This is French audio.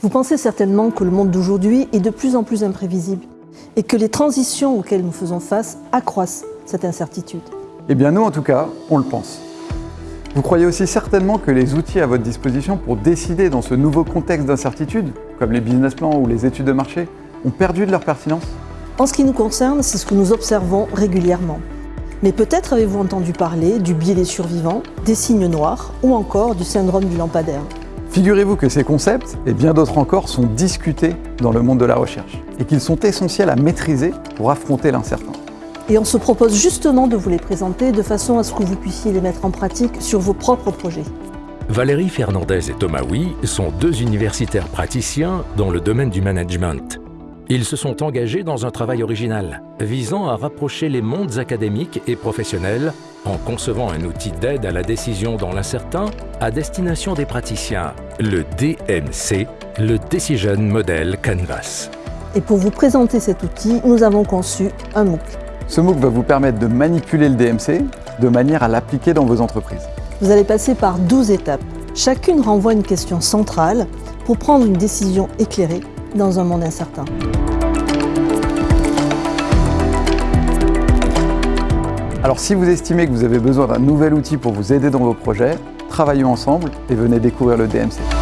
Vous pensez certainement que le monde d'aujourd'hui est de plus en plus imprévisible et que les transitions auxquelles nous faisons face accroissent cette incertitude. Eh bien nous, en tout cas, on le pense. Vous croyez aussi certainement que les outils à votre disposition pour décider dans ce nouveau contexte d'incertitude, comme les business plans ou les études de marché, ont perdu de leur pertinence? En ce qui nous concerne, c'est ce que nous observons régulièrement. Mais peut-être avez-vous entendu parler du biais des survivants, des signes noirs ou encore du syndrome du lampadaire. Figurez-vous que ces concepts, et bien d'autres encore, sont discutés dans le monde de la recherche et qu'ils sont essentiels à maîtriser pour affronter l'incertain. Et on se propose justement de vous les présenter de façon à ce que vous puissiez les mettre en pratique sur vos propres projets. Valérie Fernandez et Thomas Huy sont deux universitaires praticiens dans le domaine du management. Ils se sont engagés dans un travail original, visant à rapprocher les mondes académiques et professionnels en concevant un outil d'aide à la décision dans l'incertain à destination des praticiens, le DMC, le Decision Model Canvas. Et pour vous présenter cet outil, nous avons conçu un MOOC. Ce MOOC va vous permettre de manipuler le DMC de manière à l'appliquer dans vos entreprises. Vous allez passer par 12 étapes. Chacune renvoie une question centrale pour prendre une décision éclairée dans un monde incertain. Alors si vous estimez que vous avez besoin d'un nouvel outil pour vous aider dans vos projets, travaillons ensemble et venez découvrir le DMC.